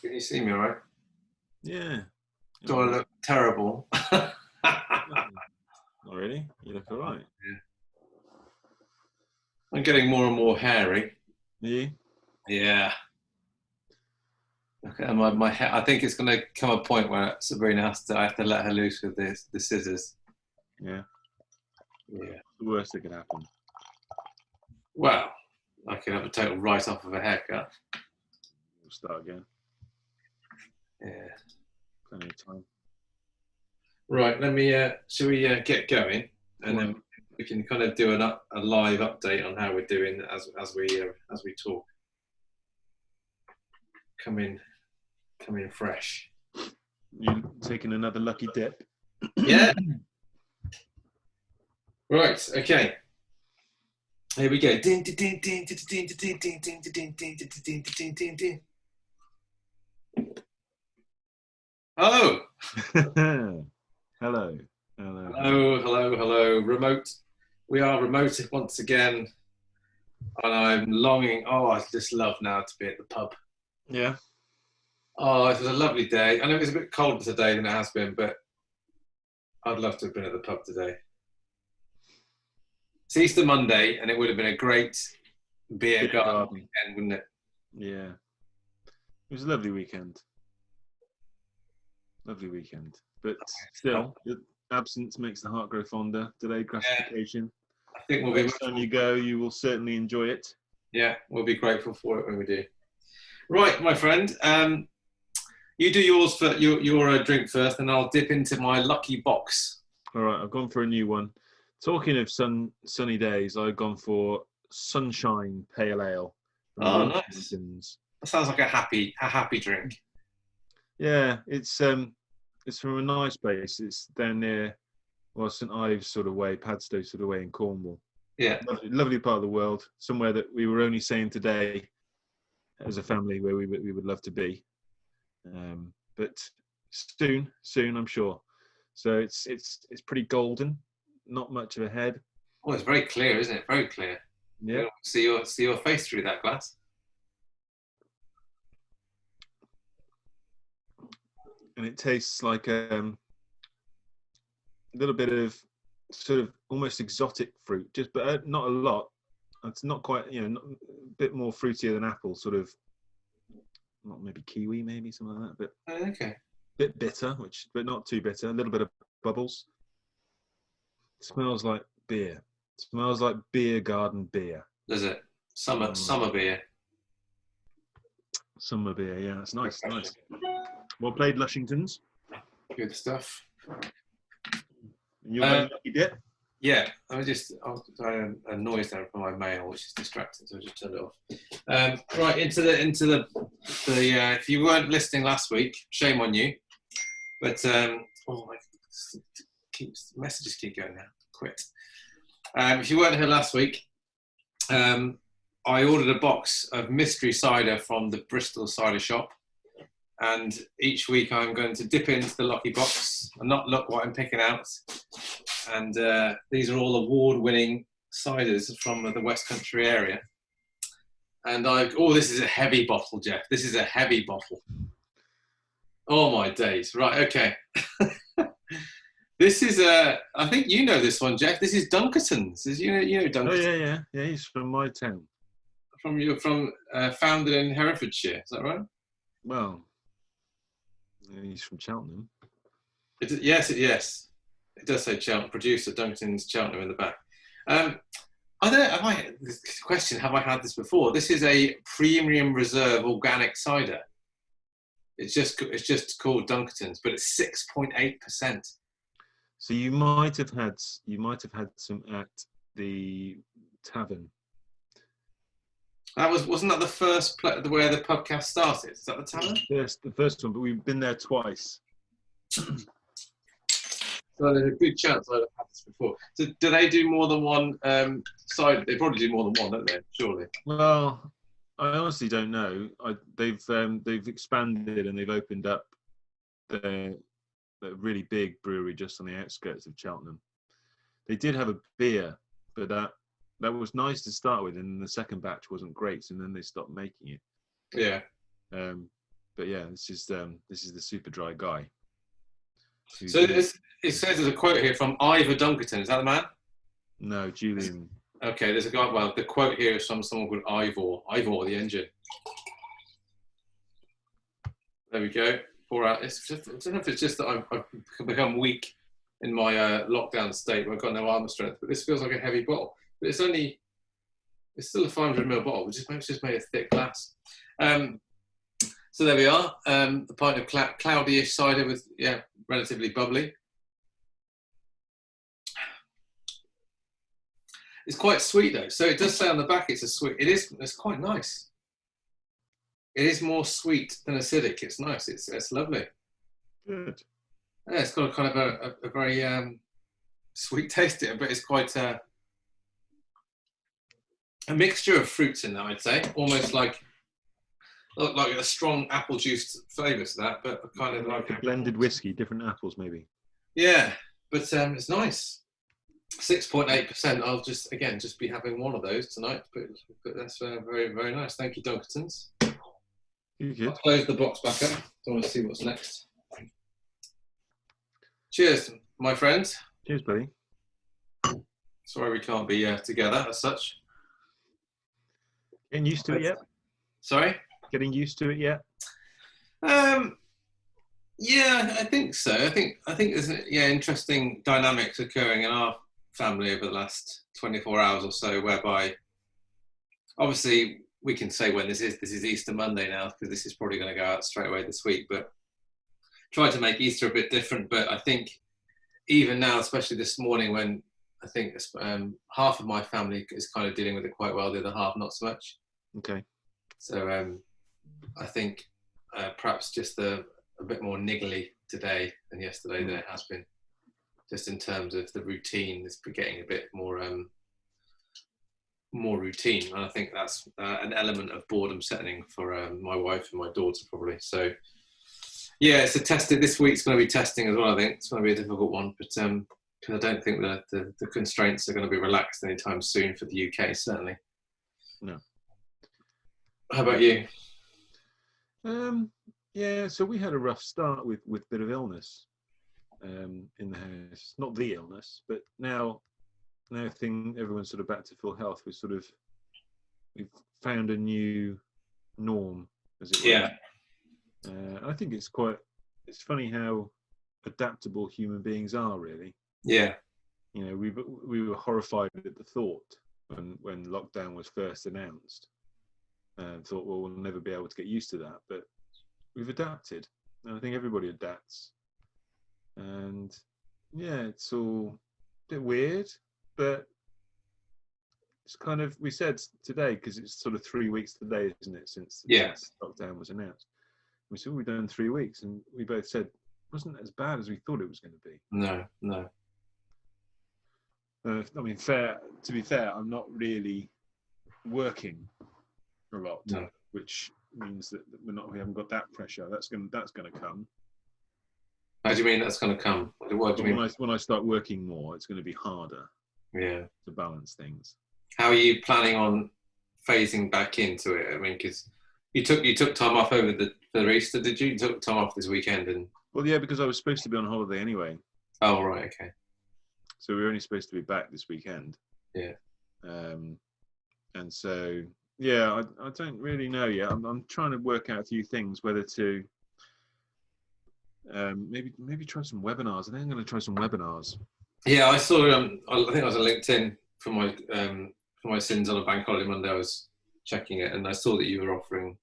Can you see me all right? Yeah. Do I look terrible? Not really. You look all right. Yeah. I'm getting more and more hairy. You? Yeah. Okay, my, my hair, I think it's going to come a point where Sabrina has to, I have to let her loose with this, the scissors. Yeah. Yeah. The worst that could happen. Well, I could have a total write off of a haircut. We'll start again. Yeah. Plenty of time. Right, let me, uh, shall we uh, get going? And then we can kind of do an up, a live update on how we're doing as, as we, uh, as we talk. Come in, come in fresh. You taking another lucky dip? Yeah. Right. Okay. Here we go. Hello. hello. Hello. Hello, hello, hello. Remote. We are remote once again. And I'm longing. Oh, I just love now to be at the pub. Yeah. Oh, it was a lovely day. I know it was a bit colder today than it has been, but I'd love to have been at the pub today. It's Easter Monday, and it would have been a great beer Beer garden weekend, wouldn't it? Yeah. It was a lovely weekend. Lovely weekend. But still, absence makes the heart grow fonder. Delayed gratification. I think we'll be Next time you go, you will certainly enjoy it. yeah, we'll be grateful for it when we do. Right, my friend. Um, you do yours for your your uh, drink first, and I'll dip into my lucky box. All right, I've gone for a new one. Talking of sun sunny days, I've gone for Sunshine Pale Ale. Oh, nice. That sounds like a happy a happy drink. Yeah, it's um, it's from a nice place. It's down near, well, St Ives sort of way, Padstow sort of way in Cornwall. Yeah, Lovely, lovely part of the world. Somewhere that we were only saying today, as a family, where we would- we would love to be. Um, but soon, soon, I'm sure. So it's it's it's pretty golden. Not much of a head. oh, it's very clear, isn't it? Very clear. Yeah. See your see your face through that glass. and it tastes like um, a little bit of sort of almost exotic fruit, just but uh, not a lot. It's not quite, you know, not, a bit more fruitier than apple, sort of, not maybe kiwi, maybe something like that, but Oh, okay. bit bitter, which but not too bitter. A little bit of bubbles. Smells like beer. smells like beer garden beer. Does it? Summer Mm. summer beer. Summer beer, yeah, it's nice, nice. Well played, Lushingtons. Good stuff. And your Uh, lucky dip. Yeah, I was just I was trying a noise there from my mail, which is distracting, so I just turned it off. Um, right into the into the the. Uh, if you weren't listening last week, shame on you. But um, oh my, keeps messages keep going now. Quit. Um, if you weren't here last week, um, I ordered a box of mystery cider from the Bristol Cider Shop, and each week I'm going to dip into the lucky box and not look what I'm picking out and uh, these are all award-winning ciders from the West Country area. And I, oh, this is a heavy bottle, Jeff. This is a heavy bottle. Oh my days! Right, okay. this is a. I think you know this one, Jeff. This is Dunkerton's. Is you know you know Dunkerton. Oh yeah, yeah, yeah. He's from my town. from you from uh, founded in Herefordshire. Is that right? Well, he's from Cheltenham. It, yes, it, yes. It does say Cheltenham, producer Dunkerton's Cheltenham in the back. Um, I don't have I, this question, have I had this before? This is a premium reserve organic cider. It's just, it's just called Dunkerton's, but it's 6.8%. So you might have had you might have had some at the tavern. That was, wasn't that the first pla where the podcast started? Is that the tavern? Yes, the first one, but we've been there twice. So there's a good chance I'd have had this before. So do they do more than one um, cider? They probably do more than one, don't they? Surely. Well, I honestly don't know. I, they've um, they've expanded and they've opened up their, their really big brewery just on the outskirts of Cheltenham. They did have a beer, but that that was nice to start with, and the second batch wasn't great, and then they stopped making it. Yeah. Um, but yeah, this is um, this is the Superdry guy. So it says there's a quote here from Ivor Dunkerton. Is that the man? no, Julian. Okay, there's a guy. Well, the quote here is from someone called Ivor. Ivor, the engine. There we go. Pour out. It's just, I don't know if it's just that I've, I've become weak in my uh, lockdown state where I've got no armor strength, but this feels like a heavy bottle. But it's only, it's still a 500 ml bottle, which is it's just made of thick glass. Um, so there we are. Um, a pint of clou- cloudy-ish cider with, yeah, relatively bubbly. It's quite sweet though. So it does say on the back it's a sweet. It is. It's quite nice. It is more sweet than acidic. It's nice. It's it's lovely. Good. Yeah, it's got a kind of a, a, a very um, sweet taste to it, but it's quite uh, a mixture of fruits in there. I'd say almost like look like a strong apple juice flavour to that, but kind of like Like a blended whiskey, different apples maybe. Yeah, but um, it's nice. Six point eight percent. I'll just again just be having one of those tonight, but, but that's uh, very very nice. Thank you, Dunkertons. Good? I'll close the box back up. Don't want to see what's next. Cheers, my friends. Cheers, buddy. Sorry we can't be uh, together as such. Getting used to it yet? Sorry. Getting used to it yet? Um, yeah, I think so. I think I think there's yeah interesting dynamics occurring in our family over the last 24 hours or so, whereby obviously we can say when this is. This is Easter Monday now because this is probably going to go out straight away this week. But try to make Easter a bit different. But I think even now, especially this morning, when I think um, half of my family is kind of dealing with it quite well, the other half not so much. Okay. So um, I think uh, perhaps just a, a bit more niggly today than yesterday than it has been, just in terms of the routine. It's getting a bit more um, more routine, and I think that's uh, an element of boredom setting for um, my wife and my daughter probably. So yeah, it's a tested. This week's going to be testing as well. I think it's going to be a difficult one, but um, 'cause I don't think the, the the constraints are going to be relaxed anytime soon for the UK. Certainly. No. How about you? Um, yeah, so we had a rough start with with a bit of illness um, in the house. Not the illness, but now now thing everyone's sort of back to full health. We sort of we've found a new norm, as it were. Yeah. Uh, I think it's quite. It's funny how adaptable human beings are. Really, Yeah. you know, we we were horrified at the thought when when lockdown was first announced, and thought, well, we'll never be able to get used to that. But we've adapted, and I think everybody adapts. And yeah, it's all a bit weird, but it's kind of we said today because it's sort of three weeks today, isn't it, since, Yeah. since lockdown was announced. We said we've done three weeks, and we both said it wasn't as bad as we thought it was going to be. No, no. Uh, I mean, fair. To be fair, I'm not really working a lot, No. which means that we're not. We haven't got that pressure. That's going. to That's going to come. How do you mean that's going to come? What do you when mean? I when I start working more, it's going to be harder Yeah. to balance things. How are you planning on phasing back into it? I mean, because you took you took time off over the for Easter, did you? You took time off this weekend, and Well, yeah, because I was supposed to be on holiday anyway, oh right, okay, so we were only supposed to be back this weekend. Yeah. Um, and so yeah, I, I don't really know yet. I'm, I'm trying to work out a few things, whether to um, maybe maybe try some webinars. I think I'm going to try some webinars. Yeah. I saw. Um, I think I was on LinkedIn for my um for my sins on a bank holiday Monday. I was checking it, and I saw that you were offering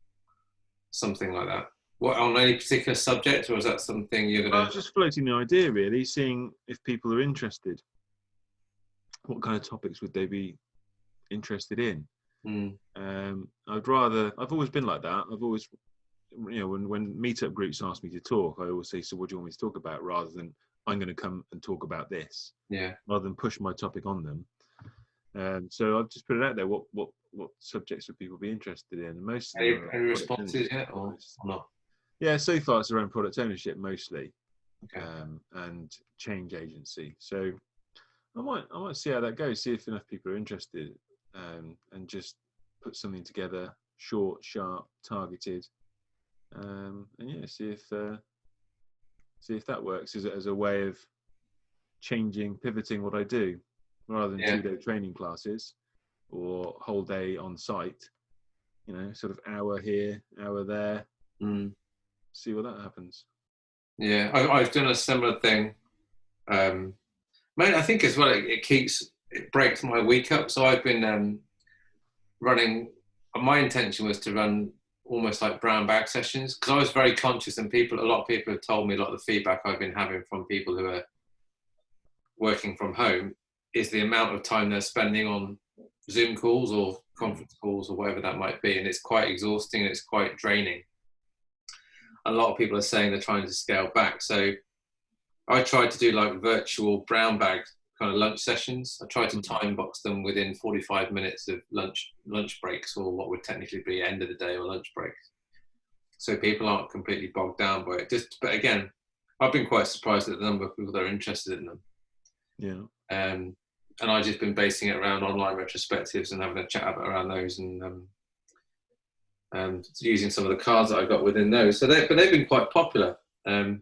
something like that. What on any particular subject, or is that something you're gonna? I was just floating the idea, really, seeing if people are interested. What kind of topics would they be interested in? Mm, Um, I'd rather. I've always been like that. I've always, you know, when when meetup groups ask me to talk, I always say, "So, what do you want me to talk about?" Rather than I'm going to come and talk about this, yeah, rather than push my topic on them. Um, so I've just put it out there. What what what subjects would people be interested in? Most any, any responses yet, or, or not? Yeah, so far it's around product ownership mostly Okay. um, and change agency. So I might I might see how that goes. See if enough people are interested. um, and just put something together, short, sharp, targeted, um, and yeah, see if uh, see if that works as a, as a way of changing, pivoting what I do, rather than Yeah. two day training classes or whole day on site. You know, sort of hour here, hour there. Mm. See what that happens. Yeah, I, I've done a similar thing. Um, mate, I think as well, it, it keeps it breaks my week up. So I've been um, running. My intention was to run almost like brown bag sessions because I was very conscious, and people, a lot of people have told me a lot of the feedback I've been having from people who are working from home is the amount of time they're spending on Zoom calls or conference calls or whatever that might be, and it's quite exhausting and it's quite draining a lot of people are saying they're trying to scale back. So I tried to do like virtual brown bag kind of lunch sessions. I tried to time box them within 45 minutes of lunch lunch breaks or what would technically be end of the day or lunch breaks. So people aren't completely bogged down by it. Just but again, I've been quite surprised at the number of people that are interested in them. Yeah. Um, and I've just been basing it around online retrospectives and having a chat about around those and um, um, using some of the cards that I got within those. So they, but they've been quite popular. Um,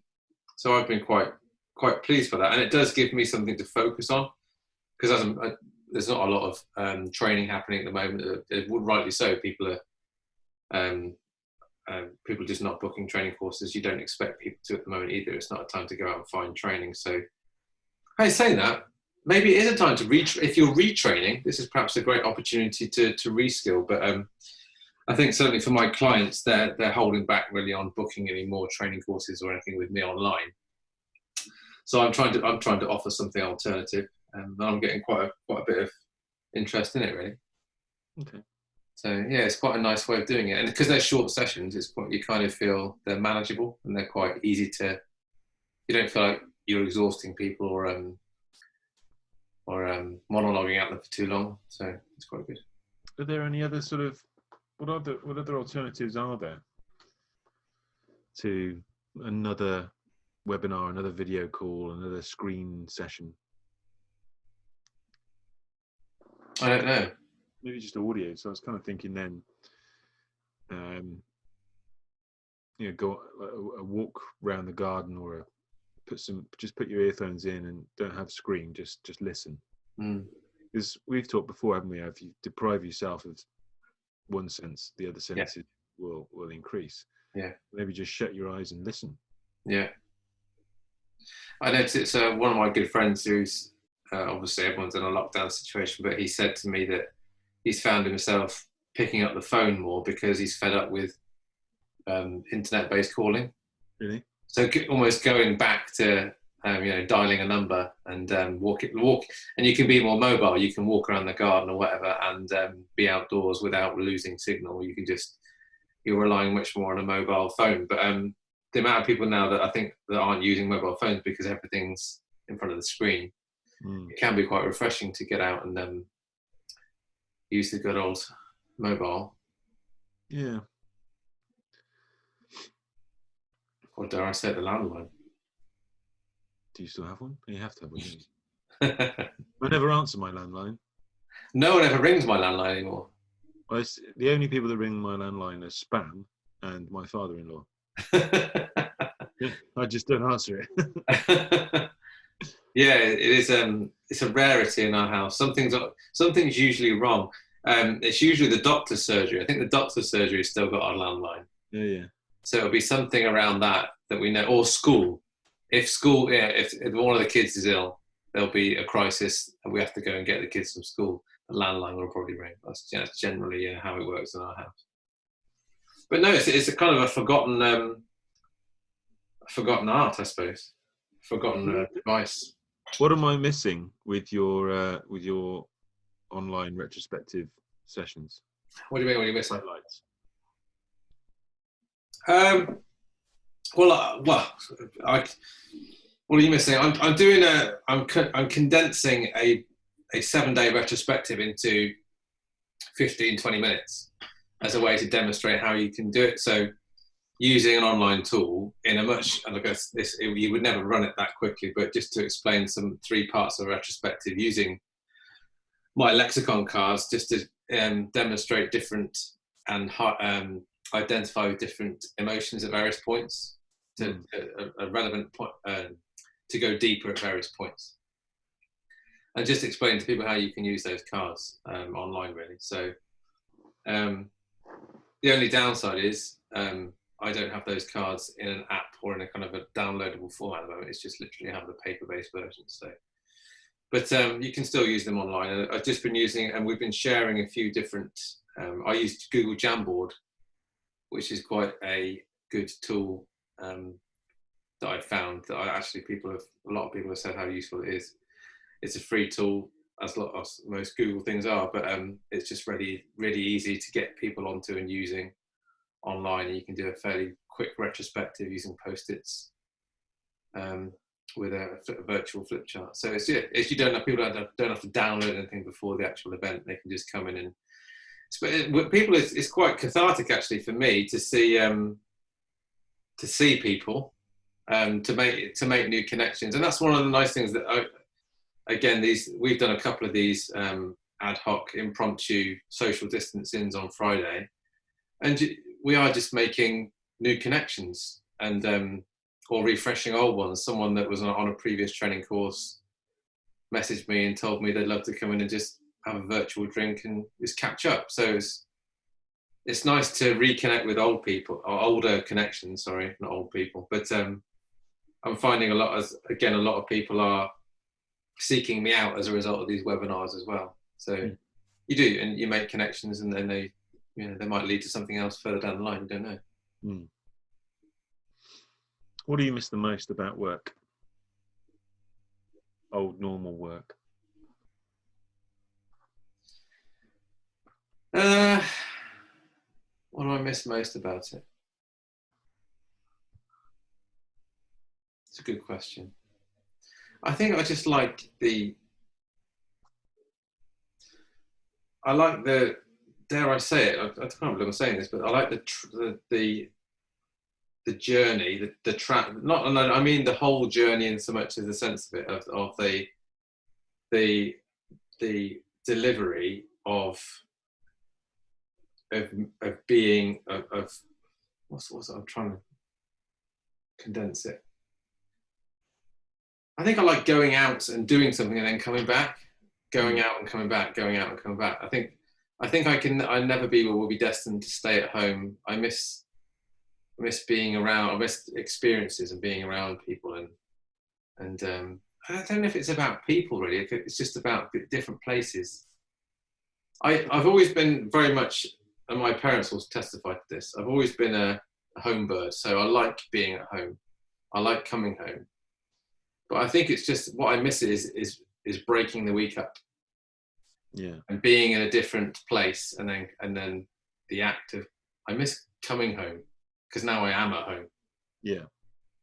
so I've been quite quite pleased for that, and it does give me something to focus on because there's not a lot of um, training happening at the moment. It would rightly so, people are um, um, people just not booking training courses. You don't expect people to at the moment either. It's not a time to go out and find training. So, hey, saying that, maybe it is a time to reach. If you're retraining, this is perhaps a great opportunity to to reskill. But um, I think certainly for my clients, they're they're holding back really on booking any more training courses or anything with me online. So I'm trying to I'm trying to offer something alternative, and I'm getting quite a, quite a bit of interest in it really. Okay. So yeah, it's quite a nice way of doing it, and because they're short sessions, it's quite, you kind of feel they're manageable and they're quite easy to. You don't feel like you're exhausting people or um or um monologuing at them for too long. So it's quite good. Are there any other sort of what other what other alternatives are there to another webinar, another video call, another screen session? I don't know. Maybe just audio. So I was kind of thinking then, um, you know, go a, a walk around the garden or a, put some just put your earphones in and don't have screen. Just just listen. Mm. Because we've talked before, haven't we? If you deprive yourself of one sense, the other Yeah. senses will will increase. Yeah. Maybe just shut your eyes and listen. Yeah. I noticed it's uh, one of my good friends who's uh, obviously everyone's in a lockdown situation, but he said to me that he's found himself picking up the phone more because he's fed up with um, internet-based calling. Really? So almost going back to um, you know dialing a number and um, walk it, walk, and you can be more mobile. You can walk around the garden or whatever and um, be outdoors without losing signal. You can just you're relying much more on a mobile phone. But um, the amount of people now that I think that aren't using mobile phones because everything's in front of the screen, Mm. it can be quite refreshing to get out and um, use the good old mobile, Yeah. or dare I say the landline. Do you still have one? You have to have one. I never answer my landline. no one ever rings my landline anymore. Well, the only people that ring my landline are spam and my father-in-law. I just don't answer it. yeah, it is. Um, it's a rarity in our house. Something's something's usually wrong. Um, it's usually the doctor's surgery. I think the doctor's surgery has still got our landline. yeah, yeah. So it'll be something around that that we know, or school. If school, yeah, if, if one of the kids is ill, there'll be a crisis, and we have to go and get the kids from school. The landline will probably ring. That's, that's generally uh, how it works in our house. But no, it's, it's a kind of a forgotten, um, forgotten art, I suppose. Forgotten uh, device. What am I missing with your uh, with your online retrospective sessions? What do you mean? What are you missing? Highlights. Um, well, uh, well, I, what are you missing? I'm, I'm doing a, I'm, co- I'm condensing a, a seven day retrospective into 15, 20 minutes as a way to demonstrate how you can do it. So using an online tool in a much, and I guess this, it, you would never run it that quickly, but just to explain some three parts of a retrospective using my lexicon cards just to um, demonstrate different and um, identify different emotions at various points to mm. a, a, relevant point um, to go deeper at various points and just explain to people how you can use those cards um, online really so um, the only downside is um, I don't have those cards in an app or in a kind of a downloadable format at the moment. It's just literally have the paper-based version. So, but um, you can still use them online. I've just been using, and we've been sharing a few different. Um, I used Google Jamboard, which is quite a good tool um, that I found that I actually people have a lot of people have said how useful it is. It's a free tool as, lot, as most Google things are, but um, it's just really really easy to get people onto and using online. You can do a fairly quick retrospective using post-its um, with a, a, virtual flip chart. So it's, yeah, it's you don't have people don't have, don't have to download anything before the actual event. They can just come in and. But people, it's, it's quite cathartic actually for me to see um, to see people um, to make to make new connections, and that's one of the nice things that I, again these we've done a couple of these um, ad hoc impromptu social distancings on Friday, and we are just making new connections and um, or refreshing old ones. Someone that was on a previous training course messaged me and told me they'd love to come in and just have a virtual drink and just catch up. So it's it's nice to reconnect with old people or older connections. Sorry, not old people, but um, I'm finding a lot as again a lot of people are seeking me out as a result of these webinars as well. So mm. you do, and you make connections, and then they you know, they might lead to something else further down the line. You don't know. Mm. What do you miss the most about work? Old normal work. Uh, what do I miss most about it? It's a good question. I think I just like the. I like the dare I say it? I, I can't believe I'm saying this, but I like the the, the the journey, the, the track, not, I mean the whole journey in so much as the sense of it, of, of the, the, the delivery of, of, of being, of, of what's, what's, I'm trying to condense it. I think I like going out and doing something and then coming back, going out and coming back, going out and coming back. I think I think I can. I never be or will be destined to stay at home. I miss, I miss being around. I miss experiences and being around people and and um, I don't know if it's about people really. If it's just about different places. I I've always been very much, and my parents will testify to this. I've always been a, a home bird, so I like being at home. I like coming home, but I think it's just what I miss is is is breaking the week up. Yeah. And being in a different place and then and then the act of i miss coming home because now i am at home. Yeah.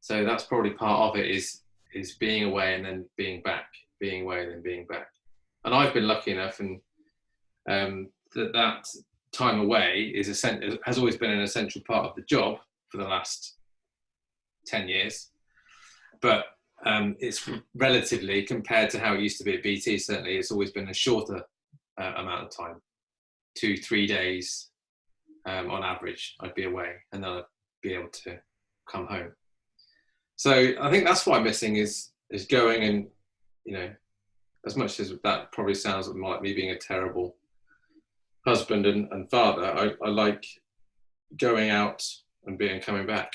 So that's probably part of it is is being away and then being back being away and then being back. And i've been lucky enough and um, that that time away is a has always been an essential part of the job for the last 10 years. But um, it's relatively compared to how it used to be at BT certainly it's always been a shorter uh, amount of time, two, three days um, on average, I'd be away and then I'd be able to come home. So I think that's I'm missing is is going and you know, as much as that probably sounds like me being a terrible husband and, and father, I, I like going out and being coming back.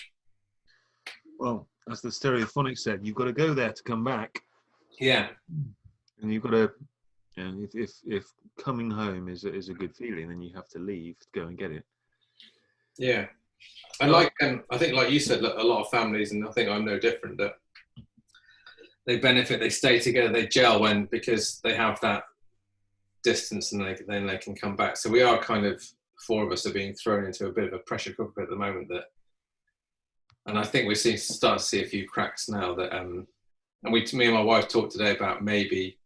Well, as the stereophonic said, you've got to go there to come back. Yeah. And you've got to and if if if coming home is a, is a good feeling, then you have to leave to go and get it. Yeah, and like um, I think, like you said, a lot of families, and I think I'm no different. That they benefit, they stay together, they gel when because they have that distance, and they, then they can come back. So we are kind of four of us are being thrown into a bit of a pressure cooker at the moment. That, and I think we're seeing start to see a few cracks now. That um, and we, me and my wife talked today about maybe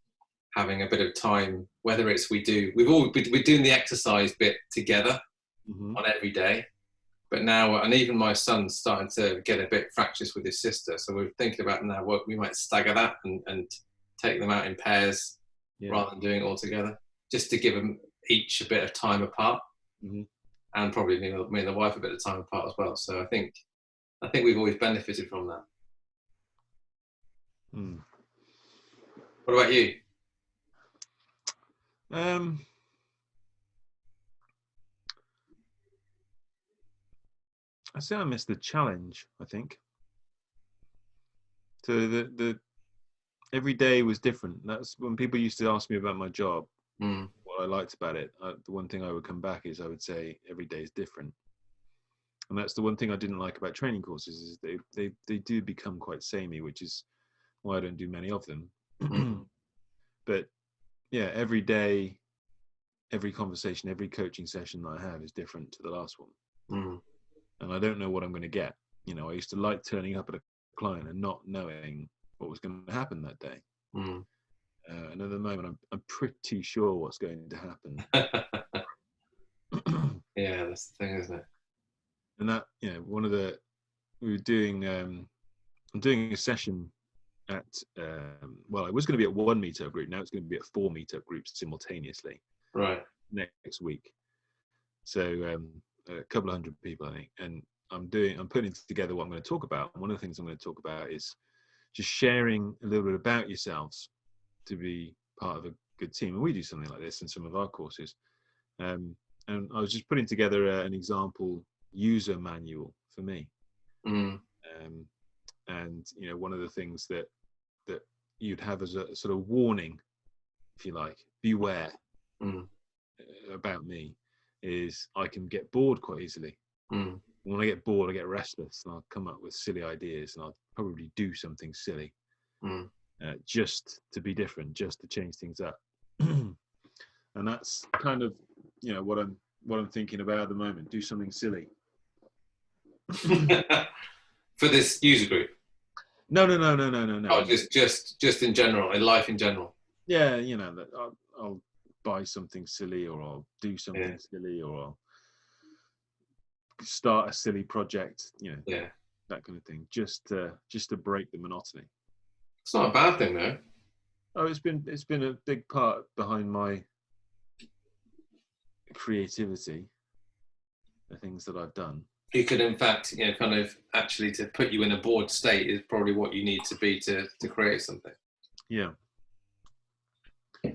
having a bit of time, whether it's we do, we've all, we're doing the exercise bit together mm-hmm. on every day. But now, and even my son's starting to get a bit fractious with his sister. So we're thinking about now what we might stagger that and, and take them out in pairs yeah. rather than doing it all together. just to give them each a bit of time apart, Mhm. and probably me, me and the wife a bit of time apart as well. So I think I think we've always benefited from that. Hmm. What about you? Um, I say I missed the challenge. I think. So the the every day was different. That's when people used to ask me about my job. Mm, What I liked about it. Uh, the one thing I would come back is I would say every day is different. And that's the one thing I didn't like about training courses is they they they do become quite samey, which is why I don't do many of them. But yeah, every day, every conversation, every coaching session that I have is different to the last one. mm, And I don't know what I'm going to get. You know, I used to like turning up at a client and not knowing what was going to happen that day. mm. Uh, and at the moment, I'm, I'm pretty sure what's going to happen. yeah, that's the thing, isn't it? And that, you know, one of the, we were doing, um, I'm doing a session at, um, well, I was going to be at one meetup group. Now it's going to be at four meetup groups simultaneously. Right. next week. So um, a couple of hundred people, I think, and I'm doing, I'm putting together what I'm going to talk about. One of the things I'm going to talk about is just sharing a little bit about yourselves to be part of a good team. And we do something like this in some of our courses. Um, and I was just putting together a, an example user manual for me. Mm, Um, and you know, one of the things that that you'd have as a sort of warning, if you like, beware mm, about me is I can get bored quite easily. mm, When I get bored, I get restless, and I'll come up with silly ideas, and I'll probably do something silly mm. uh, just to be different, just to change things up. and that's kind of you know what I'm what I'm thinking about at the moment. Do something silly. For this user group, No, no, no, no, no, no, no. oh, just just just in general, in life in general. yeah, you know that I'll, I'll buy something silly, or I'll do something Yeah. silly, or I'll start a silly project. You know, Yeah, that kind of thing, just to just to break the monotony. it's not a bad thing though. Oh, it's been it's been a big part behind my creativity, the things that I've done. You could, in fact, you know, kind of actually to put you in a bored state is probably what you need to be to to create something. Yeah. but,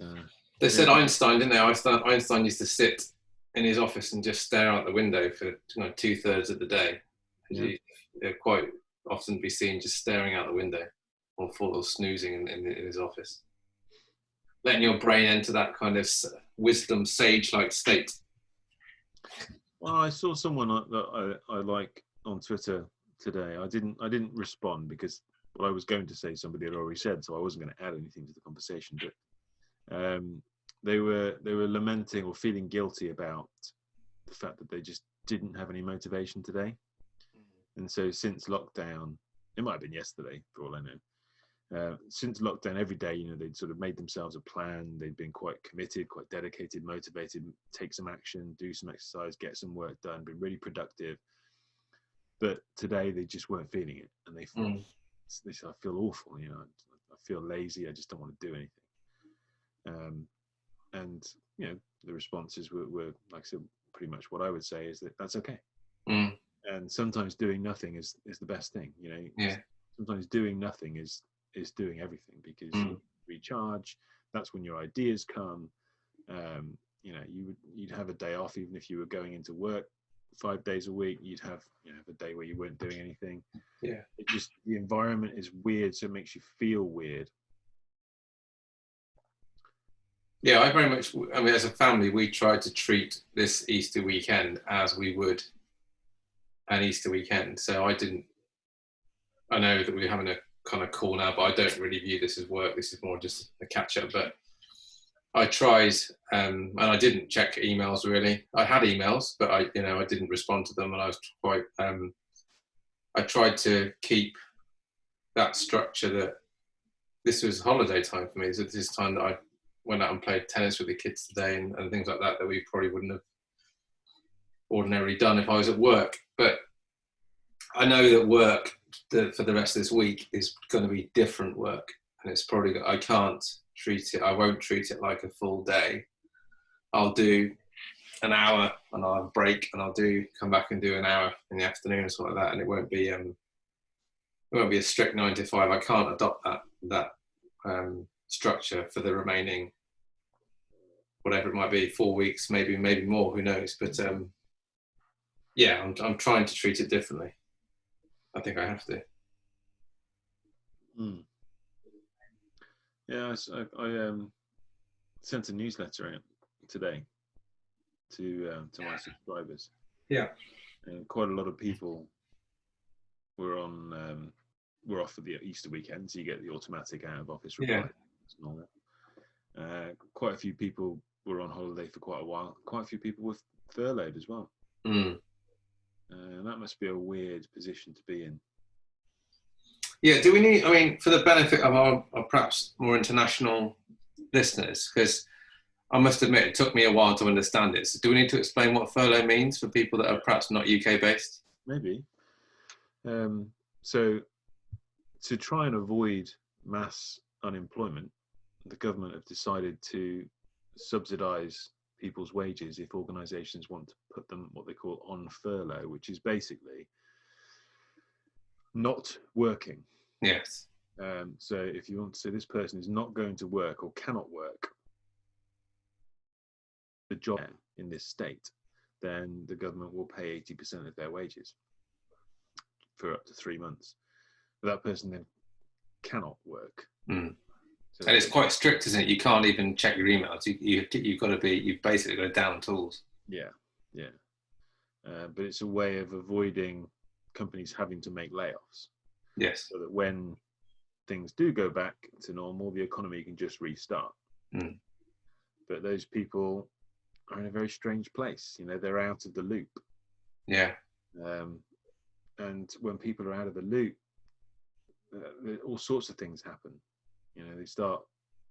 uh, They said Yeah. Einstein, didn't they? Einstein, Einstein used to sit in his office and just stare out the window for you know, two thirds of the day. Yeah. He, quite often be seen just staring out the window or full or snoozing in, in, in his office. Letting your brain enter that kind of wisdom, sage like state. Well, I saw someone I- that I, I like on Twitter today. I didn't I didn't respond because what I was going to say somebody had already said, so I wasn't going to add anything to the conversation. But um, they were they were lamenting or feeling guilty about the fact that they just didn't have any motivation today. And so since lockdown, it might have been yesterday for all I know. Uh, since lockdown, every day, you know, they'd sort of made themselves a plan. They'd been quite committed, quite dedicated, motivated, take some action, do some exercise, get some work done, been really productive. But today they just weren't feeling it, and they thought, Mm. they said, "I feel awful. You know, I feel lazy. I just don't want to do anything." Um, and you know, the responses were, were, like I said, pretty much what I would say is that that's okay Mm, and sometimes doing nothing is is the best thing you know Yeah. sometimes doing nothing is is doing everything because Mm. you recharge that's when your ideas come um you know you would you'd have a day off even if you were going into work five days a week you'd have you know have a day where you weren't doing anything Yeah. it just the environment is weird so it makes you feel weird Yeah, I very much. I mean, as a family, we tried to treat this Easter weekend as we would an Easter weekend. So I didn't. I know that we're having a kind of now, but I don't really view this as work. This is more just a catch up. But I tried, um, and I didn't check emails really. I had emails, but I, you know, I didn't respond to them, and I was quite. Um, I tried to keep that structure that this was holiday time for me. So this is time that I went out and played tennis with the kids today and, and things like that that we probably wouldn't have ordinarily done if I was at work. But I know that work the, for the rest of this week is going to be different work. and it's probably I can't treat it. I won't treat it like a full day. I'll do an hour and I'll break and I'll do come back and do an hour in the afternoon or something like that, and it won't be um it won't be a strict nine to five. I can't adopt that that um, structure for the remaining whatever it might be, four weeks, maybe maybe more, who knows? But um, yeah, I'm I'm trying to treat it differently. I think I have to. Mm. Yeah, I um, sent a newsletter out today to um, to my subscribers. Yeah. and quite a lot of people were on um, were off for the Easter weekend, so you get the automatic out of office reply. Yeah. Uh, quite a few people were on holiday for quite a while. Quite a few people were furloughed as well. Mm. Uh, and that must be a weird position to be in. Yeah, do we need, I mean, for the benefit of our, our perhaps more international listeners, because I must admit it took me a while to understand it. So, do we need to explain what furlough means for people that are perhaps not UK based? Maybe. Um, so, to try and avoid mass unemployment, the government have decided to subsidise people's wages if organisations want to put them what they call on furlough, which is basically not working. Yes. Um, so, if you want to say this person is not going to work or cannot work the job in this state, then the government will pay 80% of their wages for up to three months. But that person then cannot work. Mm. So And it's quite strict, isn't it? You can't even check your emails. You, you, you've got to be, you've basically got to down tools. yeah, yeah. Uh, but it's a way of avoiding companies having to make layoffs Yes. so that when things do go back to normal, the economy can just restart. Mm. But those people are in a very strange place. You know, they're out of the loop. Yeah. Um, and when people are out of the loop, uh, all sorts of things happen. You know, they start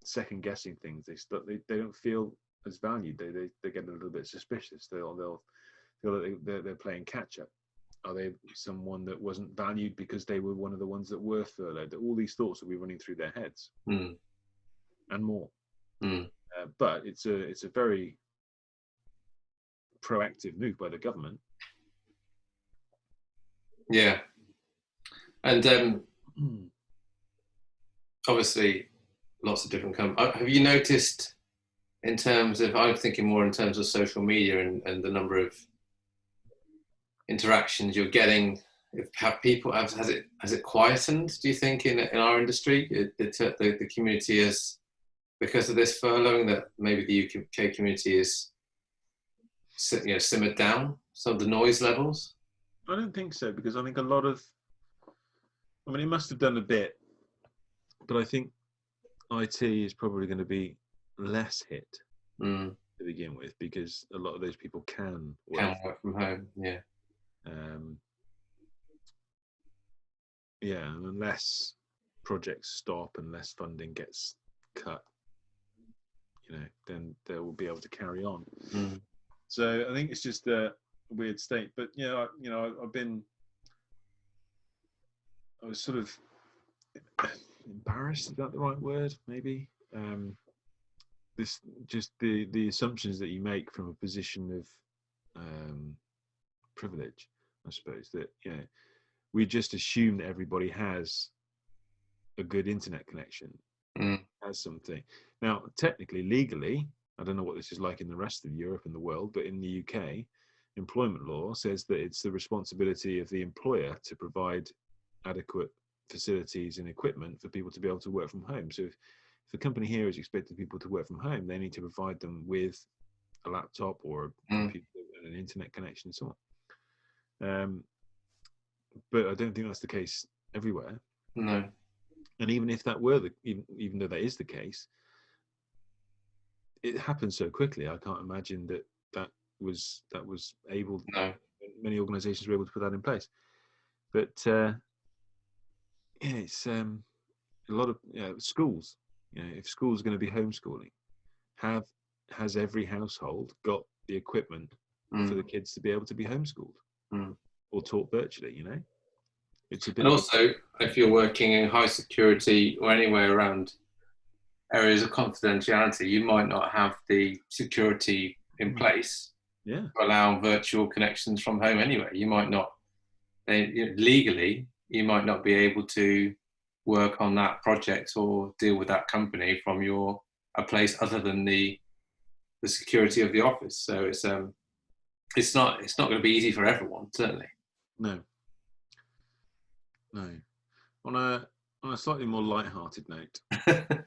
second guessing things. They start, they, they don't feel as valued. They, they they get a little bit suspicious. They'll they'll feel that they, they're, they're playing catch up. Are they someone that wasn't valued because they were one of the ones that were furloughed? All these thoughts will be running through their heads Mm. and more. Mm. Uh, but it's a it's a very proactive move by the government. Yeah. And um, obviously, lots of different companies. Uh, have you noticed, in terms of, I'm thinking more in terms of social media and, and the number of interactions you're getting. If, have people has it has it quietened? Do you think in in our industry, it, it, uh, the the community is because of this furloughing that maybe the UK community is you know simmered down some of the noise levels? I don't think so because I think a lot of, I mean, it must have done a bit, but I think IT is probably going to be less hit Mm, to begin with because a lot of those people can work. can work from home. Yeah. Um, yeah, and unless projects stop and less funding gets cut, you know, then they will be able to carry on. Mm. So I think it's just a weird state. But you know, I, you know, I've been, I was sort of embarrassed. Is that the right word? Maybe. Um, this just the the assumptions that you make from a position of um, privilege, I suppose. That you know, we just assume that everybody has a good internet connection, Mm. has something. Now, technically, legally, I don't know what this is like in the rest of Europe and the world, but in the UK, employment law says that it's the responsibility of the employer to provide adequate facilities and equipment for people to be able to work from home. So if, if the company here is expecting people to work from home, they need to provide them with a laptop or a Mm. computer and an internet connection and so on. Um, but I don't think that's the case everywhere. No. And even if that were the, even, even though that is the case, it happened so quickly. I can't imagine that that was that was able. No. Many organisations were able to put that in place, but uh, yeah, it's um, a lot of you know, schools. You know, if schools are going to be homeschooling, have has every household got the equipment for Mm. the kids to be able to be homeschooled Mm. or taught virtually? You know, It's a bit. And also, if you're working in high security or anywhere around areas of confidentiality, you might not have the security in Mm. place yeah, to allow virtual connections from home anyway. You might not, they, you know, legally, you might not be able to work on that project or deal with that company from your a place other than the the security of the office. So it's um it's not it's not going to be easy for everyone certainly. no, no. On a on a slightly more light-hearted note,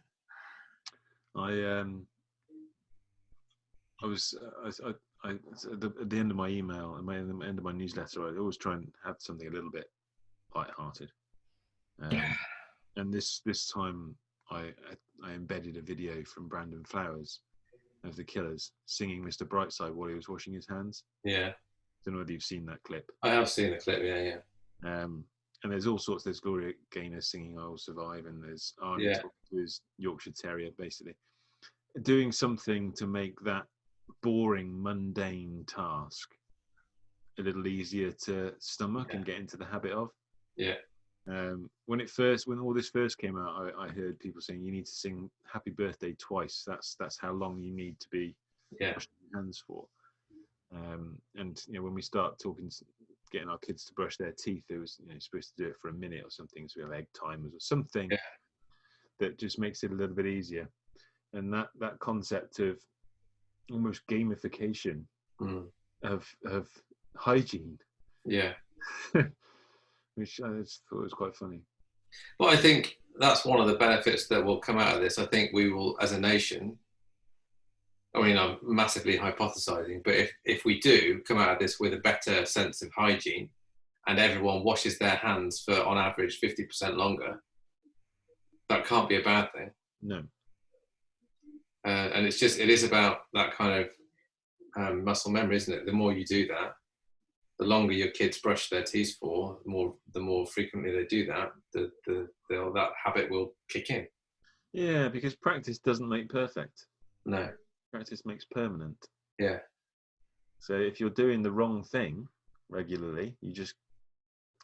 I um I was uh, I, I, I at, the, at the end of my email and my at the end of my newsletter, I always try and have something a little bit light-hearted. Um, and this this time, I I embedded a video from Brandon Flowers of the Killers singing "Mr. Brightside" while he was washing his hands. yeah, I don't know whether you've seen that clip. I have seen the clip. Yeah, yeah, Um, and there's all sorts. There's Gloria Gaynor singing "I Will Survive," and there's Arnie Yeah. talking to his Yorkshire Terrier, basically doing something to make that boring, mundane task a little easier to stomach and get into the habit of. Yeah. Um, when it first, when all this first came out, I, I heard people saying you need to sing "Happy Birthday" twice. That's that's how long you need to be yeah, washing your hands for. Um, and you know, when we start talking, getting our kids to brush their teeth, it was you know, supposed to do it for a minute or something. So we have egg timers or something Yeah. that just makes it a little bit easier. And that that concept of almost gamification Mm. of of hygiene, yeah. which I just thought was quite funny. Well, I think that's one of the benefits that will come out of this. I think we will, as a nation, I mean, I'm massively hypothesizing, but if, if we do come out of this with a better sense of hygiene and everyone washes their hands for, on average, 50% longer, that can't be a bad thing. No, Uh, and it's just, it is about that kind of um, muscle memory, isn't it? The more you do that, the longer your kids brush their teeth for, the more the more frequently they do that, the, the, the that habit will kick in. yeah, because practice doesn't make perfect. No, Practice makes permanent. yeah, So if you're doing the wrong thing regularly, you just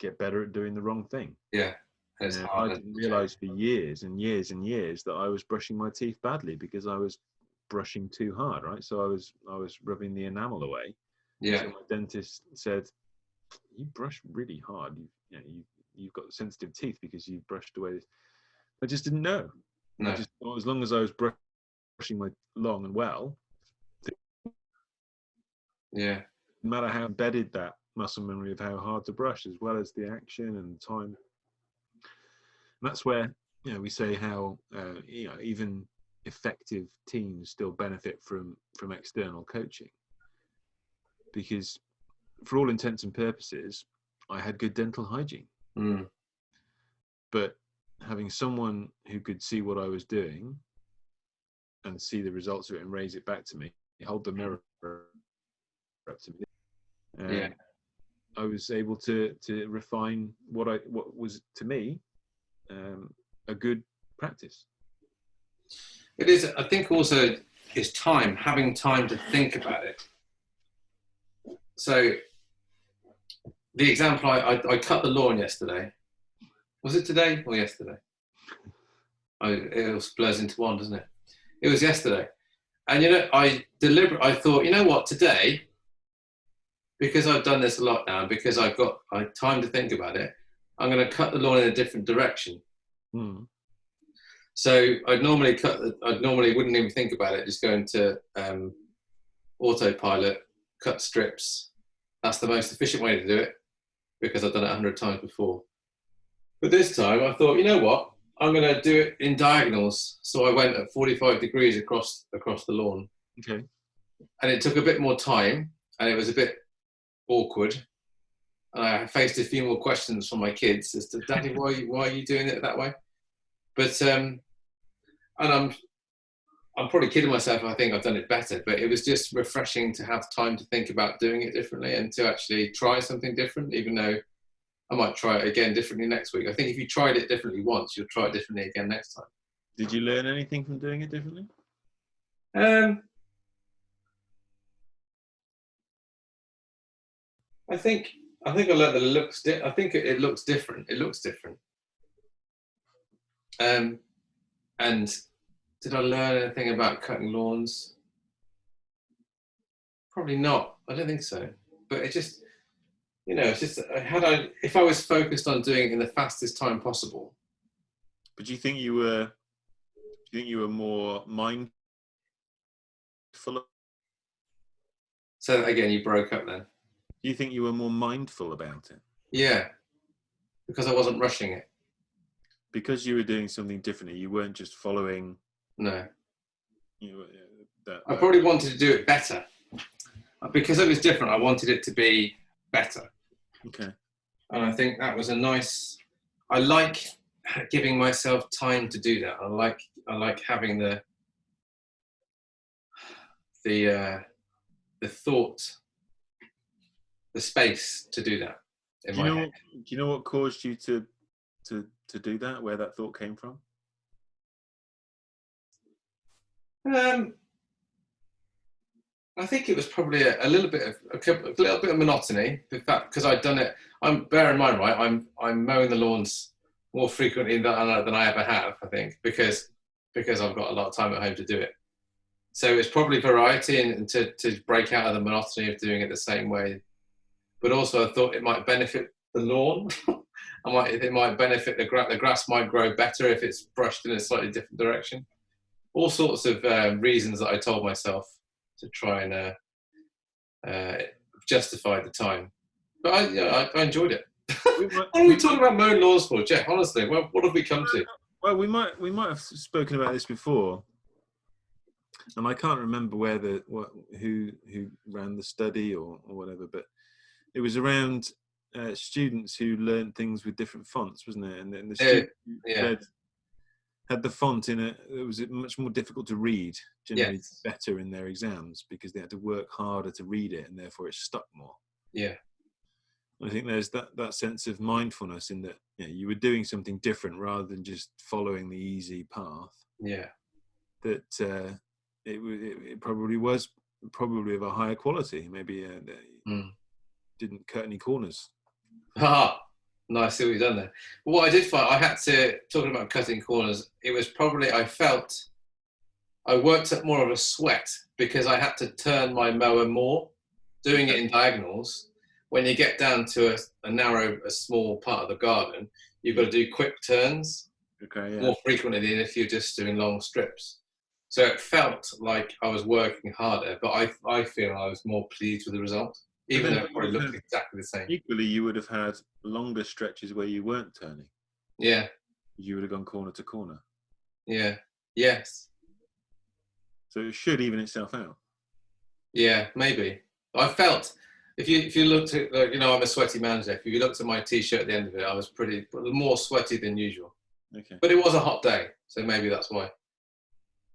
get better at doing the wrong thing. yeah. And hard I didn't realize for years and years and years that I was brushing my teeth badly because I was brushing too hard, right? So I was I was rubbing the enamel away. Yeah, So my dentist said, "You brush really hard. You, you know, you you've got sensitive teeth because you brushed away." I just didn't know. I no, just thought as long as I was brushing my long and well, yeah, no matter how embedded that muscle memory of how hard to brush, as well as the action and time. And that's where you know we say how uh, you know even effective teams still benefit from from external coaching because for all intents and purposes i had good dental hygiene mm, but having someone who could see what i was doing and see the results of it and raise it back to me hold the mirror up to me um, Yeah. i was able to to refine what i what was to me um, a good practice it is. I think also is time having time to think about it. So the example I, I, I cut the lawn yesterday. Was it today or yesterday? I, it all blurs into one, doesn't it? It was yesterday, and you know I deliberate. I thought, you know what, today, because I've done this a lot now, because I've got I time to think about it. I'm going to cut the lawn in a different direction. Hmm. So I'd normally cut. The, I'd normally wouldn't even think about it. Just go into um, autopilot, cut strips. That's the most efficient way to do it because I've done it a hundred times before. But this time I thought, you know what? I'm going to do it in diagonals. So I went at 45 degrees across across the lawn, okay and it took a bit more time, and it was a bit awkward. And I faced a few more questions from my kids as to, Daddy, why why are you doing it that way? But um, and I'm I'm probably kidding myself. I think I've done it better, but it was just refreshing to have time to think about doing it differently and to actually try something different. Even though I might try it again differently next week. I think if you tried it differently once, you'll try it differently again next time. did you learn anything from doing it differently Um, I think I think I learned that it looks. Di- I think it, it looks different. It looks different. Um, and did I learn anything about cutting lawns? Probably not. I don't think so. But it just, you know, it's just uh, had I if I was focused on doing it in the fastest time possible. But do you think you were? Do you think you were more mindful? Of, So again, you broke up then. do you think you were more mindful about it Yeah, because I wasn't rushing it. because you were doing something differently? You weren't just following. No, know, that, I probably wanted to do it better. Because it was different, I wanted it to be better. okay. and I think that was a nice. I like giving myself time to do that. I like I like having the the uh, the thought, the space to do that in Do my you know? head. Do you know what caused you to to to do that? Where that thought came from? Um, I think it was probably a, a little bit of a, a little bit of monotony. In fact, because I'd done it. I'm bear in mind, right? I'm I'm mowing the lawns more frequently than, than I ever have. I think because because I've got a lot of time at home to do it. So it's probably variety and, and to to break out of the monotony of doing it the same way. But also, I thought it might benefit the lawn. I might it might benefit the grass. The grass might grow better if it's brushed in a slightly different direction all sorts of um, reasons that I told myself to try and uh, uh, justify the time. But I, yeah, I, I enjoyed it. We might- What are we talking about mowing laws for, Jeff? Honestly, what, what have we come to? Well, we might we might have spoken about this before, and I can't remember where the what, who who ran the study or, or whatever, but it was around uh, students who learned things with different fonts, wasn't it? And then the students yeah. read- had the font in it. It was it much more difficult to read, generally Yes. better in their exams because they had to work harder to read it, and therefore it stuck more. Yeah, I think there's that, that sense of mindfulness in that you, know, you were doing something different rather than just following the easy path. yeah, That uh, it, it it probably was probably of a higher quality. Maybe uh, Mm. didn't cut any corners. Ah, nice. See what you've done there. But what I did find, I had to talking about cutting corners. It was probably I felt I worked up more of a sweat because I had to turn my mower more, doing it in diagonals. When you get down to a, a narrow, a small part of the garden, you've got to do quick turns Okay, yeah. more frequently than if you're just doing long strips. So it felt like I was working harder, but I, I feel I was more pleased with the result, even though it probably looked exactly the same. Equally, you would have had longer stretches where you weren't turning. Yeah, You would have gone corner to corner. yeah, yes, So it should even itself out. yeah, maybe. I felt if you if you looked at like, you know I'm a sweaty man, Jeff. If you looked at my t-shirt at the end of it, I was pretty more sweaty than usual. Okay. But it was a hot day, so maybe that's why.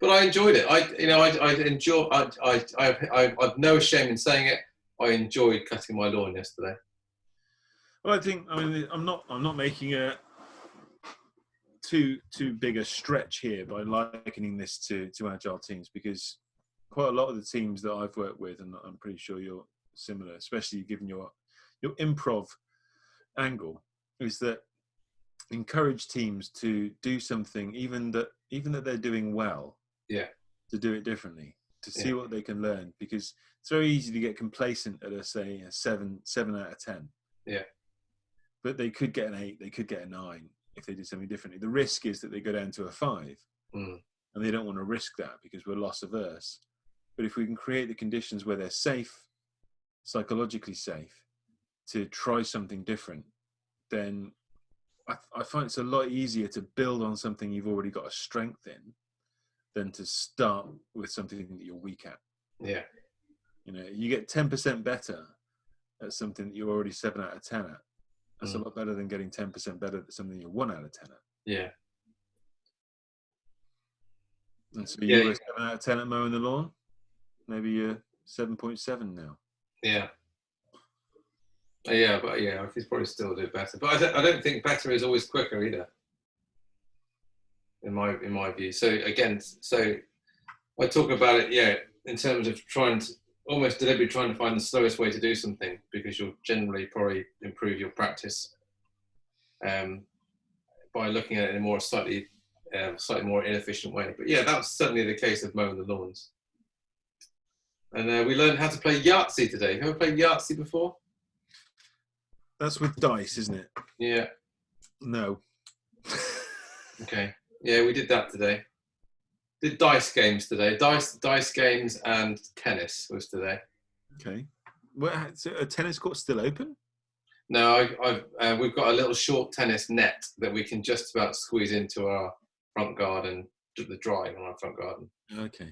But I enjoyed it. I, you know, I, I enjoy. I, I, I, I, I've no shame in saying it. I enjoyed cutting my lawn yesterday. Well, I think I mean I'm not I'm not making a too too big a stretch here by likening this to to agile teams because quite a lot of the teams that I've worked with, and I'm pretty sure you're similar, especially given your your improv angle, is that encourage teams to do something even that even that they're doing well, Yeah. to do it differently, to see Yeah. what they can learn because it's very easy to get complacent at a say a seven seven out of ten Yeah. but they could get an eight, they could get a nine if they did something differently. The risk is that they go down to a five, Mm. and they don't want to risk that because we're loss averse. But if we can create the conditions where they're safe, psychologically safe, to try something different, then I, I find it's a lot easier to build on something you've already got a strength in than to start with something that you're weak at. Yeah, You know, you get 10% better at something that you're already seven out of 10 at. That's a Mm. lot better than getting 10% better at something you're one out of 10 at. yeah, And so Yeah, you were you- seven out of 10 at mowing the lawn. Maybe you're 7.7 now. yeah. Uh, Yeah, but yeah, I could probably still do it better. But I don't, I don't think better is always quicker either. In my in my view. So again, so I talk about it, yeah, in terms of trying to almost deliberately trying to find the slowest way to do something because you'll generally probably improve your practice um, by looking at it in a more slightly um, slightly more inefficient way. But yeah, that was certainly the case of mowing the lawns. And uh, we learned how to play Yahtzee today. Have you ever played Yahtzee before? That's with dice, isn't it? Yeah. No. Okay. Yeah, we did that today. Did dice games today. Dice dice games and tennis was today. Okay. Well, so a tennis court still open? No, I, I've, uh, we've got a little short tennis net that we can just about squeeze into our front garden, the drive on our front garden. Okay.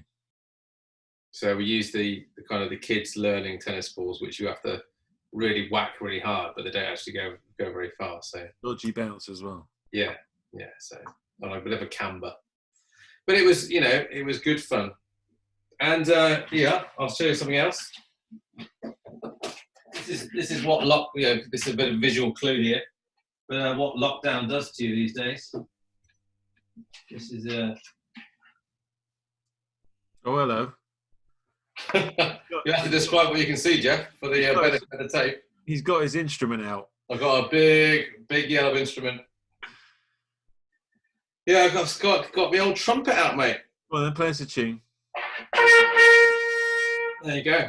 So we use the, the kind of the kids learning tennis balls, which you have to really whack really hard, but they don't actually go go very far. So Dodgy bounce as well. yeah, yeah. So on a bit of a camber, but it was you know it was good fun. And uh, yeah, I'll show you something else. This is this is what lock you know this is a bit of visual clue here, but uh, what lockdown does to you these days. This is uh, Oh, hello. you have to describe what you can see, Jeff, for the uh, benefit of the tape. He's got his instrument out. I've got a big, big yellow instrument. Yeah, I've got, got, got my old trumpet out, mate. Well, then play us a tune. There you go.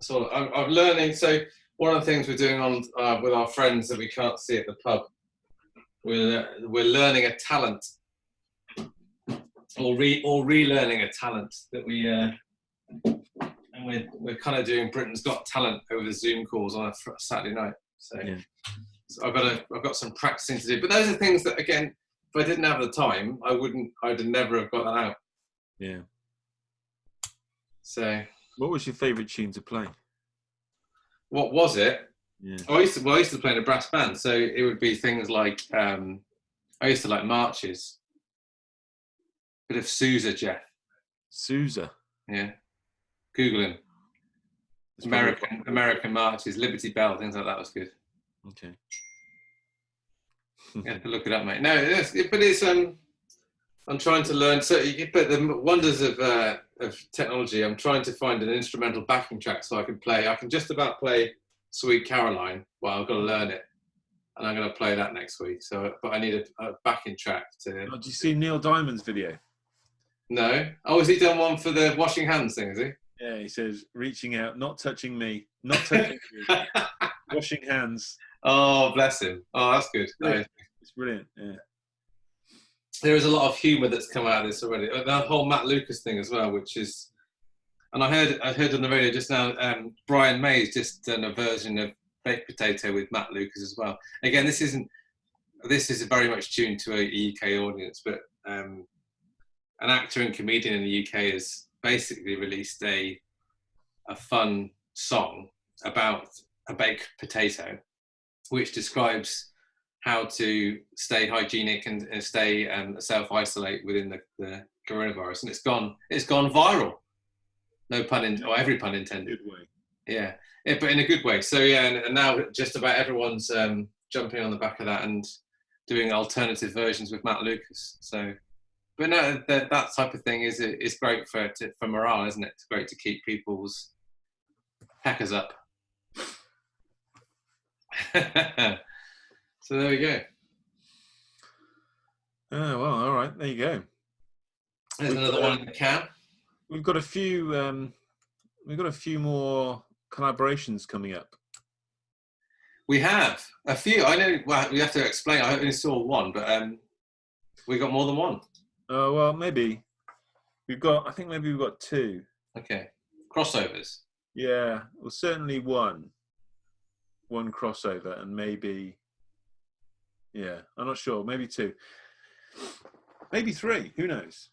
So I'm, I'm learning. So one of the things we're doing on uh, with our friends that we can't see at the pub, we're we're learning a talent, or re or relearning a talent that we, uh, and we're we're kind of doing Britain's Got Talent over the Zoom calls on a Saturday night. So, Yeah. so I've got a, I've got some practicing to do. But those are things that again, if I didn't have the time, I wouldn't I'd never have got that out. Yeah. So What was your favourite tune to play? what was it? Yeah. I used to well, I used to play in a brass band, so it would be things like um, I used to like marches, bit of Sousa Jeff, Sousa. yeah, Google him. It's probably- American American marches, Liberty Bell, things like that was good. Okay. You have to look it up, mate. No, but it's um, I'm trying to learn. So, you, but the wonders of uh, of technology, I'm trying to find an instrumental backing track so I can play. I can just about play Sweet Caroline. Well, I've got to learn it, and I'm going to play that next week. So, but I need a, a backing track to. Oh, did you see Neil Diamond's video? No. Oh, has he done one for the washing hands thing? Is he? Yeah, he says, reaching out, not touching me, not touching you, washing hands. Oh, bless him. Oh, that's good. Yeah. It's brilliant. Yeah. there is a lot of humour that's come out of this already. Uh, That whole Matt Lucas thing as well, which is, and I heard I heard on the radio just now. Um, Brian May's just done a version of baked potato with Matt Lucas as well. Again, this isn't. This is very much tuned to a UK audience, but um, an actor and comedian in the UK has basically released a a fun song about a baked potato, which describes how to stay hygienic and, and stay um, self isolate within the, the coronavirus, and it's gone it's gone viral. No pun in, or every pun intended. Good way. Yeah, yeah, but in a good way. So yeah, and, and now just about everyone's um, jumping on the back of that and doing alternative versions with Matt Lucas. So, but no, that, that type of thing is is great for to, for morale, isn't it? It's great to keep people's hackers up. so there we go. Oh, well, all right. There you go. There's another one in the can. We've got a few. Um, we've got a few more collaborations coming up. We have a few. I know. Well, we have to explain. I only saw one, but um, we got more than one. Oh well, maybe we've got. I think maybe we've got two. Okay, crossovers. Yeah, well, certainly one. One crossover, and maybe. Yeah, I'm not sure. Maybe two. Maybe three. Who knows?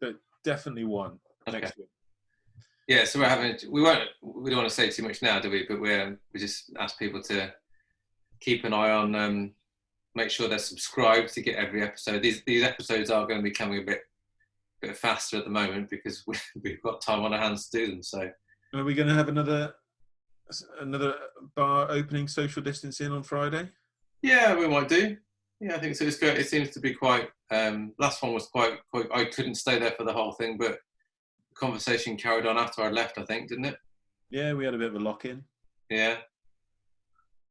But definitely one Okay. next week. Yeah, so we're having. We won't. We don't want to say too much now, do we? But we're we just ask people to keep an eye on. Um, make sure they're subscribed to get every episode. These these episodes are going to be coming a bit bit faster at the moment because we, we've got time on our hands to do them. So Are we going to have another another bar opening social distancing on Friday? yeah, we might do. Yeah, I think so. It's good. It seems to be quite. Um, last one was quite quite. I couldn't stay there for the whole thing, but conversation carried on after I left, I think, didn't it? Yeah, we had a bit of a lock in. Yeah.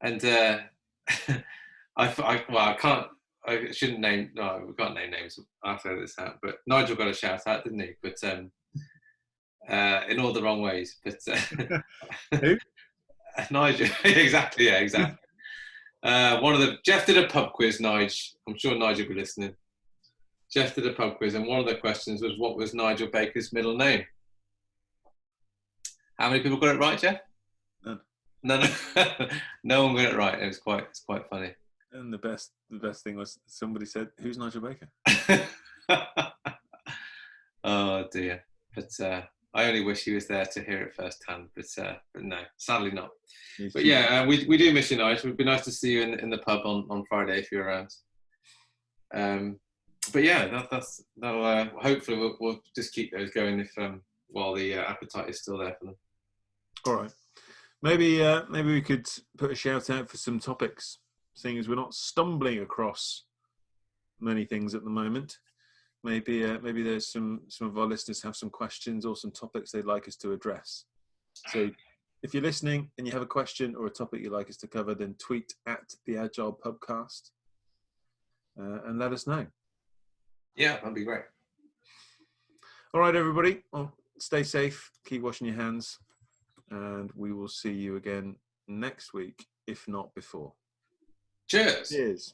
And uh, I, I, well, I can't, I shouldn't name, no, we can't name names after this out, but Nigel got a shout out, didn't he? But um, uh, in all the wrong ways. But uh, Who? Nigel, exactly, yeah, exactly. Uh, one of the Jeff did a pub quiz, Nigel. I'm sure Nigel will be listening. Jeff did a pub quiz, and one of the questions was, "What was Nigel Baker's middle name?" How many people got it right, Jeff? None. None. no one got it right. It was quite. It's quite funny. And the best, the best thing was somebody said, "Who's Nigel Baker?" oh dear. But uh, I only wish he was there to hear it firsthand. But uh, but no, sadly not. He's But yeah, uh, we we do miss you, Nigel. It'd be nice to see you in in the pub on on Friday if you're around. Um, but yeah, that, that's that'll uh, hopefully we'll, we'll just keep those going if um while the uh, appetite is still there for them. All right. Maybe uh, maybe we could put a shout out for some topics, seeing as we're not stumbling across many things at the moment. Maybe uh, maybe there's some some of our listeners have some questions or some topics they'd like us to address. So if you're listening and you have a question or a topic you'd like us to cover, then tweet at the Agile Pubcast uh, and let us know. Yeah, that'd be great. All right, everybody. Well, stay safe, keep washing your hands, and we will see you again next week, if not before. Cheers. Cheers.